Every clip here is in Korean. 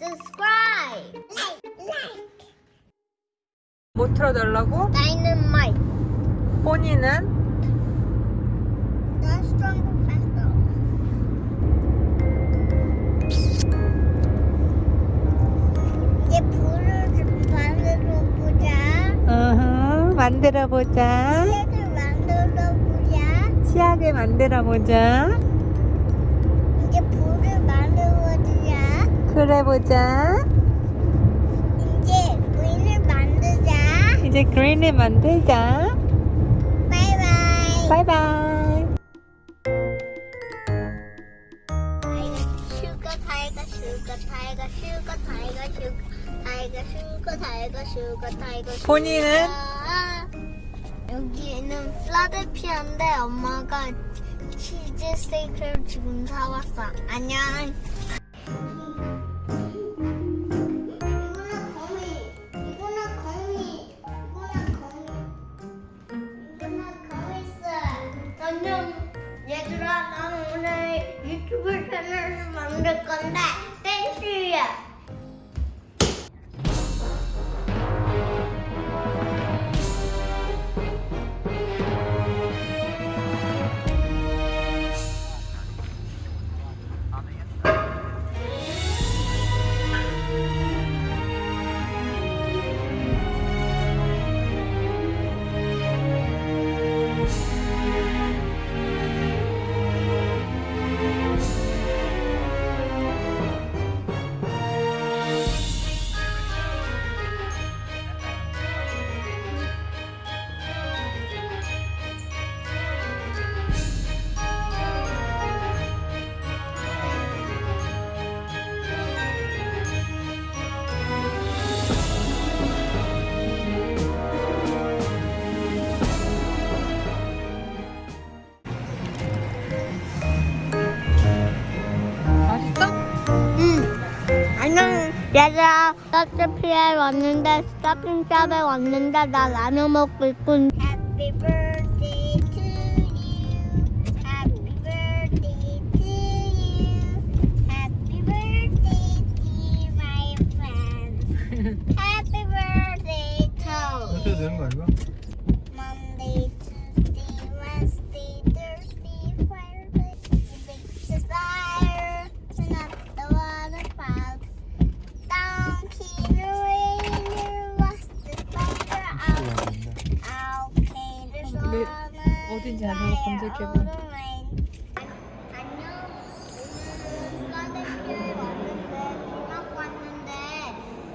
subscribe, like, like. 뭐 틀어달라고? Dynamite. 포니는 The stronger, faster. 이제 불을 좀 만들어 보자. 어허, 만들어 보자. 색을 만들어 보자. 치약을 만들어 보자. 이제 불을 만들어 보자. 그래 보자. 이제 문을 만들자. 이제 그린을 만들자. 바이바이. 바이바이. 슈가 타이거 슈가 타이거 슈가 타이거 슈가 타이거 슈가 타이거 슈가 타이거 슈가 본인은? 여기는 플라델피아인데 엄마가 치즈 스테이크를 지금 사왔어 안녕 കൊടുക്കണ്ടേ 얘들아. 스타핑샵에 왔는데, 스타핑샵에 왔는데, 나 라면 먹고 있군.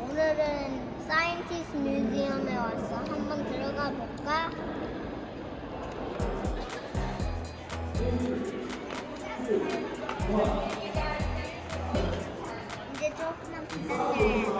오늘은 사이언티스트 뮤지엄에 왔어. 한번 들어가 볼까? 이제 조금만 기다려